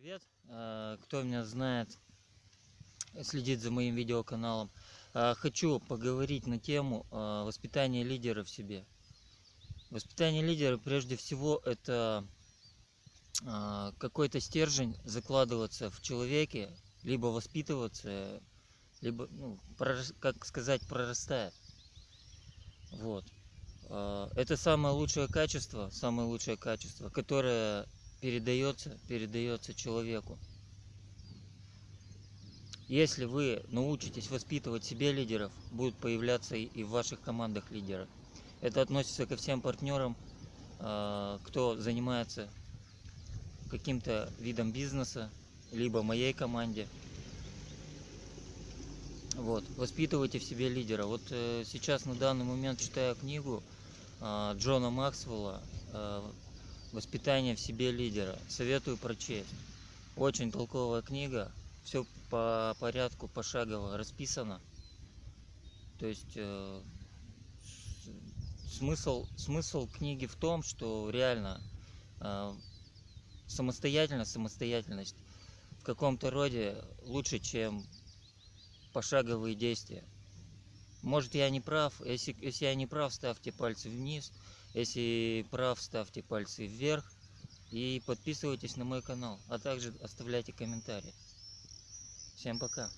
Привет, э, кто меня знает, следит за моим видеоканалом. Э, Хочу поговорить на тему э, воспитания лидера в себе. Воспитание лидера прежде всего это какой-то стержень закладываться в человеке, либо воспитываться, либо, ну, как сказать, прорастает. Вот. Это самое лучшее качество, самое лучшее качество, которое передается, передается человеку. Если вы научитесь воспитывать себе лидеров, будут появляться и в ваших командах лидеры. Это относится ко всем партнерам, э, кто занимается каким-то видом бизнеса, либо моей команде. Вот, воспитывайте в себе лидера. Вот э, сейчас на данный момент читаю книгу э, Джона Максвелла э, «Воспитание в себе лидера». Советую прочесть. Очень толковая книга. Все по порядку, пошагово расписано. То есть э, смысл, смысл книги в том, что реально э, самостоятельность, самостоятельность в каком-то роде лучше, чем пошаговые действия. Может я не прав, если, если я не прав, ставьте пальцы вниз, если прав, ставьте пальцы вверх и подписывайтесь на мой канал, а также оставляйте комментарии. Всем пока.